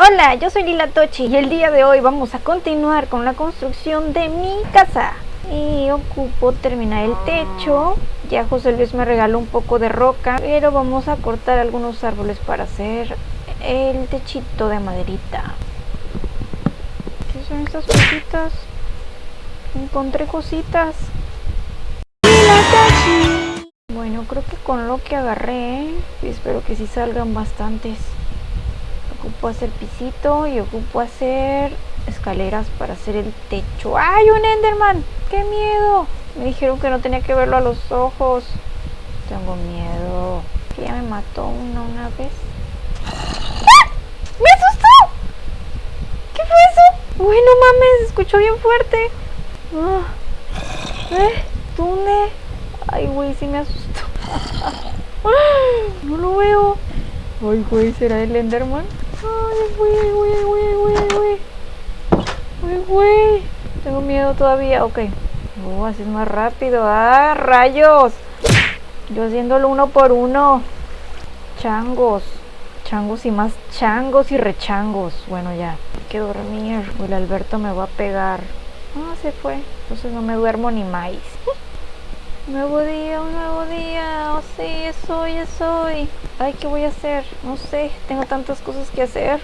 Hola, yo soy Lila Tochi y el día de hoy vamos a continuar con la construcción de mi casa. Y ocupo terminar el techo. Ya José Luis me regaló un poco de roca, pero vamos a cortar algunos árboles para hacer el techito de maderita. ¿Qué son estas cositas? Encontré cositas. Lila Tochi. Bueno, creo que con lo que agarré, espero que sí salgan bastantes ocupo hacer pisito y ocupo hacer escaleras para hacer el techo. ¡Ay, un Enderman! ¡Qué miedo! Me dijeron que no tenía que verlo a los ojos. Tengo miedo. Que ya me mató uno una vez. ¡Ah! ¡Me asustó! ¿Qué fue eso? Uy, no mames, escuchó bien fuerte. Ah. ¿Eh? ¿Dónde? Ay, güey, sí me asustó. no lo veo. Ay, güey, ¿será el Enderman? Ay, güey, güey, güey, güey, güey. Ay, güey. Tengo miedo todavía. Ok. Oh, así es más rápido. ¡Ah, rayos! Yo haciéndolo uno por uno. Changos. Changos y más changos y rechangos. Bueno, ya. Hay que dormir. El Alberto me va a pegar. Ah, se fue. Entonces no me duermo ni más. Nuevo día, un nuevo día. Oh, sí, es hoy. Ay, ¿qué voy a hacer? No sé, tengo tantas cosas que hacer.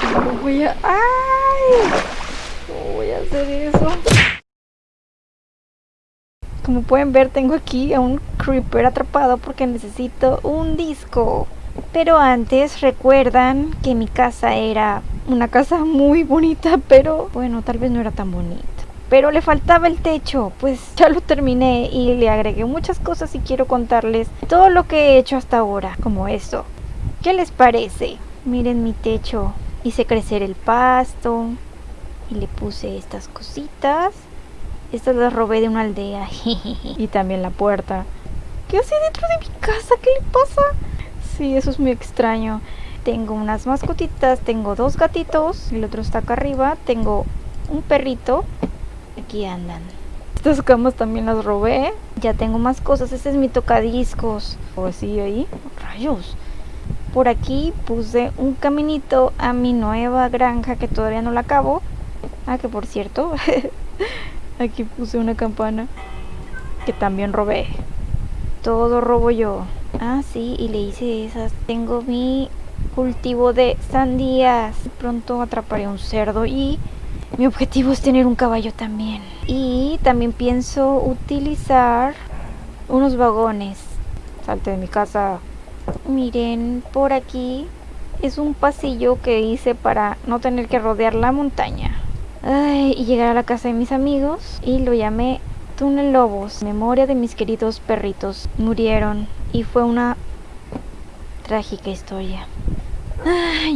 ¿Cómo voy a...? ¡Ay! ¿Cómo voy a hacer eso? Como pueden ver, tengo aquí a un creeper atrapado porque necesito un disco. Pero antes recuerdan que mi casa era una casa muy bonita, pero bueno, tal vez no era tan bonita. Pero le faltaba el techo, pues ya lo terminé y le agregué muchas cosas y quiero contarles todo lo que he hecho hasta ahora, como eso. ¿Qué les parece? Miren mi techo, hice crecer el pasto y le puse estas cositas. Estas las robé de una aldea y también la puerta. ¿Qué hace dentro de mi casa? ¿Qué le pasa? Sí, eso es muy extraño. Tengo unas mascotitas, tengo dos gatitos, el otro está acá arriba, tengo un perrito, aquí andan. Estas camas también las robé, ya tengo más cosas, este es mi tocadiscos, o así ahí, rayos. Por aquí puse un caminito a mi nueva granja que todavía no la acabo. Ah, que por cierto, aquí puse una campana que también robé. Todo robo yo. Ah, sí, y le hice esas. Tengo mi cultivo de sandías. Pronto atraparé un cerdo y mi objetivo es tener un caballo también. Y también pienso utilizar unos vagones. Salte de mi casa. Miren, por aquí es un pasillo que hice para no tener que rodear la montaña. Ay, y llegar a la casa de mis amigos y lo llamé Túnel Lobos. Memoria de mis queridos perritos. Murieron y fue una trágica historia.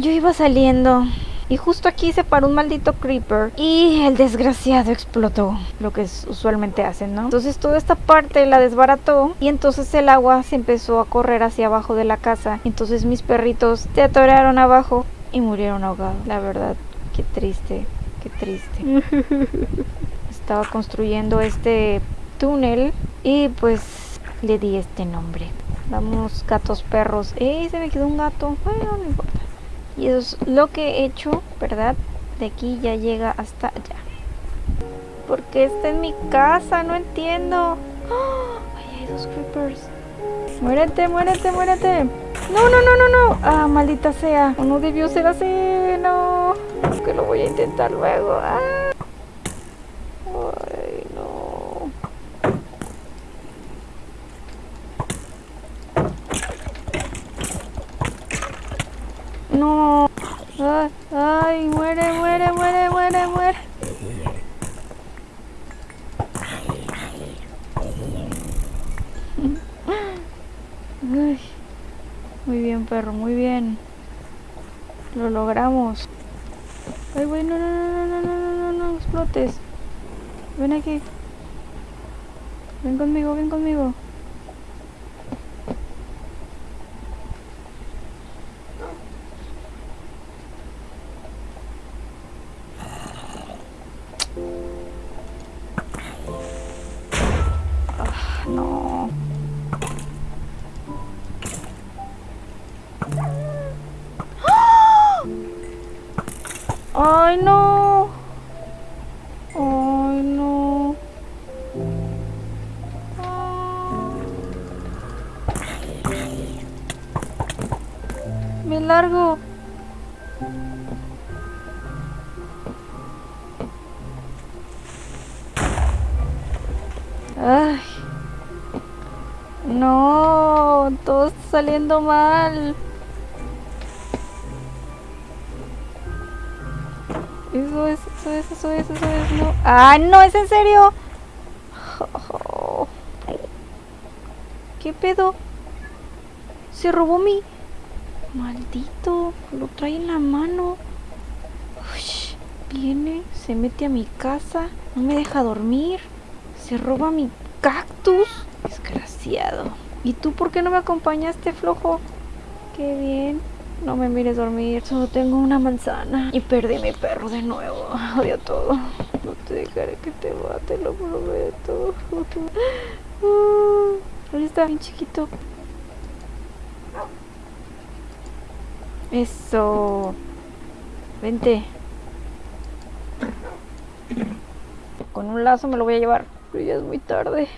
Yo iba saliendo y justo aquí se paró un maldito creeper y el desgraciado explotó, lo que usualmente hacen, ¿no? Entonces toda esta parte la desbarató y entonces el agua se empezó a correr hacia abajo de la casa. Entonces mis perritos se atoraron abajo y murieron ahogados. La verdad, qué triste, qué triste. Estaba construyendo este túnel y pues le di este nombre. Vamos, gatos, perros. ¡Eh! Se me quedó un gato. Bueno, no importa. Y eso es lo que he hecho, ¿verdad? De aquí ya llega hasta allá. Porque esta es mi casa, no entiendo. ¡Oh! Ay, hay dos creepers. Muérete, muérete, muérete. No, no, no, no, no. Ah, maldita sea. No debió ser así. No. Que lo voy a intentar luego. Ah. No. Ay, muere, muere, muere, muere, muere. muy bien, perro, muy bien. Lo logramos. Ay, güey, no, no, no, no, no, no, no, no, explotes. Ven aquí. Ven conmigo, ven conmigo. No. ¡Ay, no! ¡Ay, no! Ah. ¡Me largo! ¡Ay! No, todo está saliendo mal. Eso es, eso es, eso es, eso es, no. ¡Ah, no! ¿Es en serio? ¿Qué pedo? Se robó mi... Maldito, lo trae en la mano. Ush, viene, se mete a mi casa, no me deja dormir. Se roba mi cactus. Desgraciado. ¿Y tú por qué no me acompañaste, flojo? Qué bien. No me mires dormir. Solo tengo una manzana. Y perdí mi perro de nuevo. Odio todo. No te dejaré que te mate, lo prometo. Ahí está, bien chiquito. Eso. Vente. Con un lazo me lo voy a llevar. Pero ya es muy tarde.